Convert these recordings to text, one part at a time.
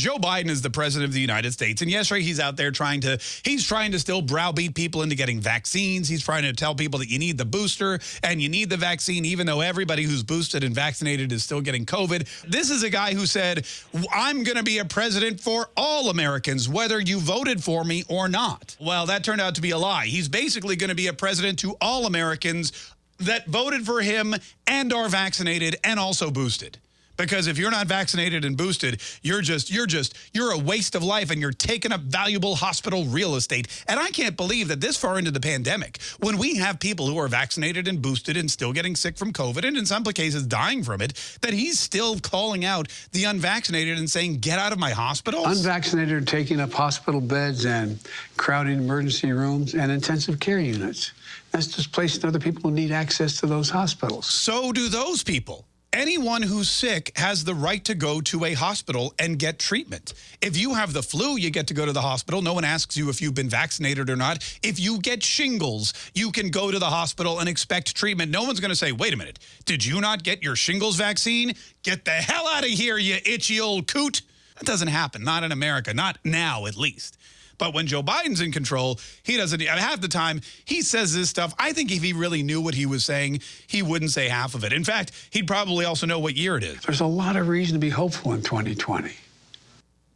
Joe Biden is the president of the United States. And yesterday he's out there trying to, he's trying to still browbeat people into getting vaccines. He's trying to tell people that you need the booster and you need the vaccine, even though everybody who's boosted and vaccinated is still getting COVID. This is a guy who said, I'm going to be a president for all Americans, whether you voted for me or not. Well, that turned out to be a lie. He's basically going to be a president to all Americans that voted for him and are vaccinated and also boosted. Because if you're not vaccinated and boosted, you're just, you're just, you're a waste of life and you're taking up valuable hospital real estate. And I can't believe that this far into the pandemic, when we have people who are vaccinated and boosted and still getting sick from COVID and in some cases dying from it, that he's still calling out the unvaccinated and saying, get out of my hospitals. Unvaccinated are taking up hospital beds and crowding emergency rooms and intensive care units. That's displacing other people who need access to those hospitals. So do those people anyone who's sick has the right to go to a hospital and get treatment. If you have the flu, you get to go to the hospital. No one asks you if you've been vaccinated or not. If you get shingles, you can go to the hospital and expect treatment. No one's going to say, wait a minute, did you not get your shingles vaccine? Get the hell out of here, you itchy old coot. That doesn't happen, not in America, not now at least. But when Joe Biden's in control, he doesn't, half the time, he says this stuff. I think if he really knew what he was saying, he wouldn't say half of it. In fact, he'd probably also know what year it is. There's a lot of reason to be hopeful in 2020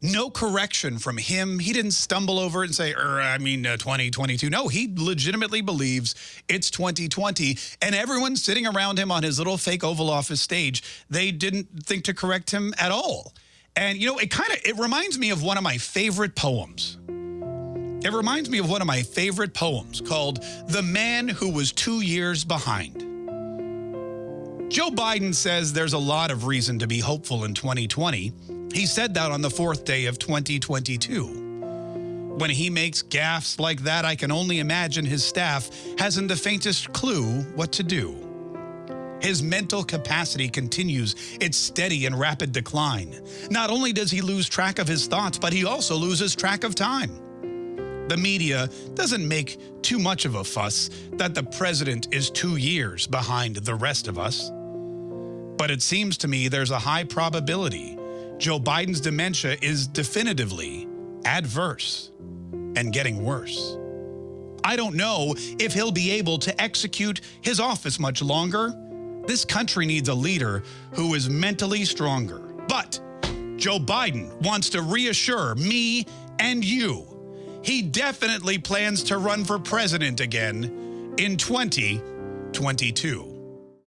no correction from him. He didn't stumble over it and say, er, I mean, uh, 2022. No, he legitimately believes it's 2020. And everyone sitting around him on his little fake Oval Office stage, they didn't think to correct him at all. And, you know, it kind of, it reminds me of one of my favorite poems. It reminds me of one of my favorite poems called The Man Who Was Two Years Behind. Joe Biden says there's a lot of reason to be hopeful in 2020. He said that on the fourth day of 2022. When he makes gaffes like that, I can only imagine his staff hasn't the faintest clue what to do. His mental capacity continues its steady and rapid decline. Not only does he lose track of his thoughts, but he also loses track of time. The media doesn't make too much of a fuss that the president is two years behind the rest of us. But it seems to me there's a high probability Joe Biden's dementia is definitively adverse and getting worse. I don't know if he'll be able to execute his office much longer. This country needs a leader who is mentally stronger. But Joe Biden wants to reassure me and you he definitely plans to run for president again in 2022.